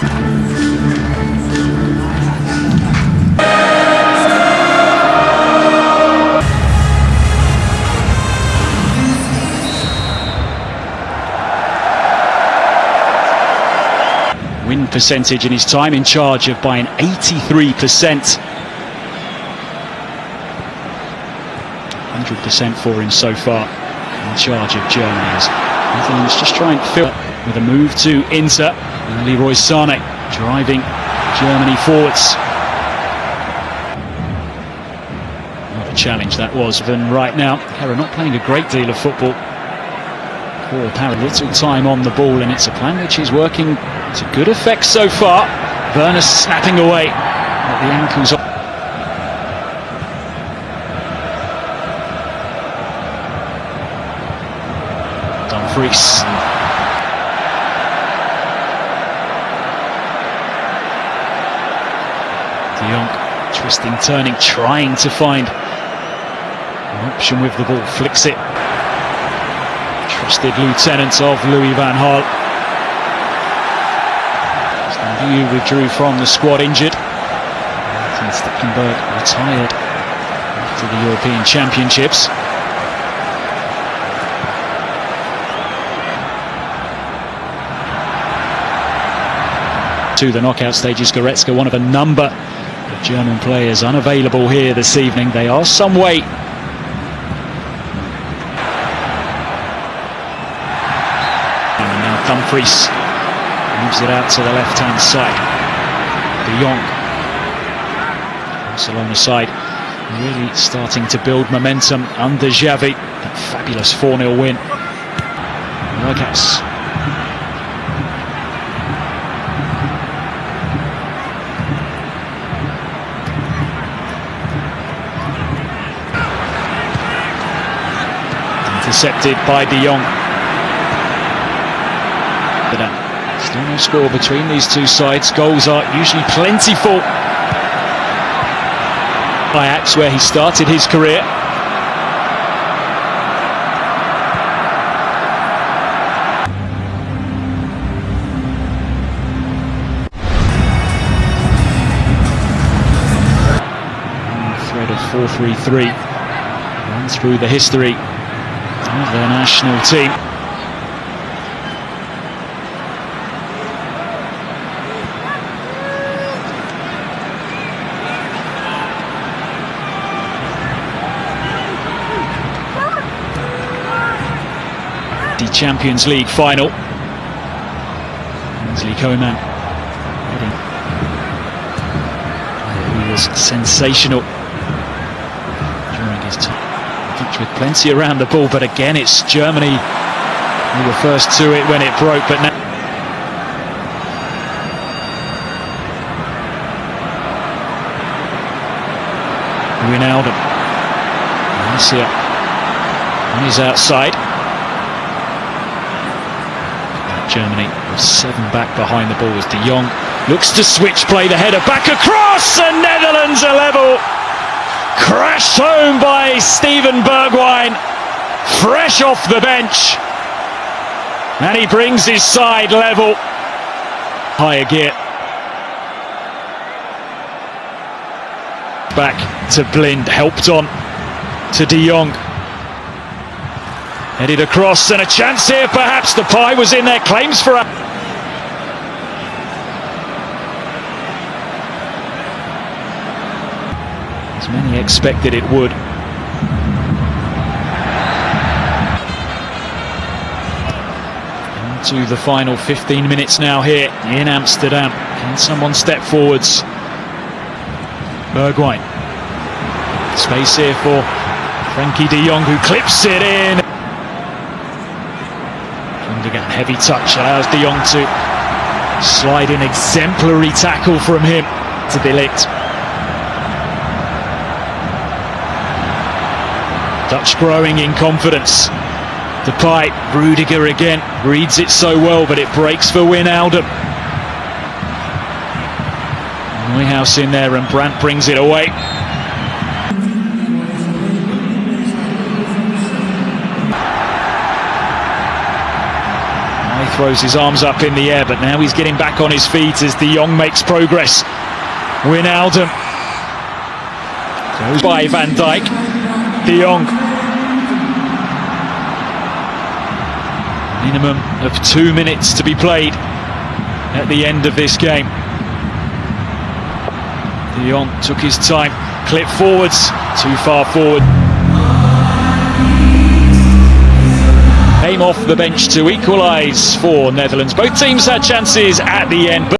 win percentage in his time in charge of Bayern 83%. 100% for him so far in charge of Germany. Netherlands just trying to fill with a move to Inter and Leroy Sané driving Germany forwards. What a challenge that was. And right now, Hera not playing a great deal of football. Poor Para, little time on the ball, and it's a plan which is working to good effect so far. Werner snapping away at the ankles. Dumfries. De Jong twisting, turning, trying to find an option with the ball, flicks it. Trusted lieutenant of Louis van Gaal. You withdrew from the squad injured. Maarten Stekelenburg retired after the European Championships. To the knockout stages, Goretzka, one of a number of German players unavailable here this evening. They are some now Dumfries moves it out to the left-hand side. De Jong. Barcelona side really starting to build momentum under Xavi. That fabulous 4-0 win. Berghuis. Intercepted by De Jong. Uh, still no score between these two sides. Goals are usually plentiful. Ajax, where he started his career. Thread of 4-3-3 run through the history of their national team. The Champions League final. Kingsley Coman. He was sensational with plenty around the ball, but again it's Germany who were first to it when it broke, but now Wijnaldum. Garcia on his outside. Germany with seven back behind the ball as De Jong looks to switch play the header back across and Netherlands are level crashed home by Steven Bergwijn, fresh off the bench. And he brings his side level. Higher gear. Back to Blind, helped on to De Jong. Headed across and a chance here, perhaps Depay was in there, claims for a... as many expected it would. To the final 15 minutes now here in Amsterdam. Can someone step forwards? Bergwijn. Space here for Frenkie de Jong who clips it in. Gundogan, heavy touch, allows de Jong to slide in exemplary tackle from him to De Dutch growing in confidence. Depay, Rudiger again, reads it so well, but it breaks for Wijnaldum. Neuhaus in there and Brandt brings it away. He throws his arms up in the air, but now he's getting back on his feet as De Jong makes progress. Wijnaldum goes by Van Dijk. De Jong. Minimum of two minutes to be played at the end of this game. De Jong took his time, clipped forwards, too far forward. Came off the bench to equalise for Netherlands. Both teams had chances at the end.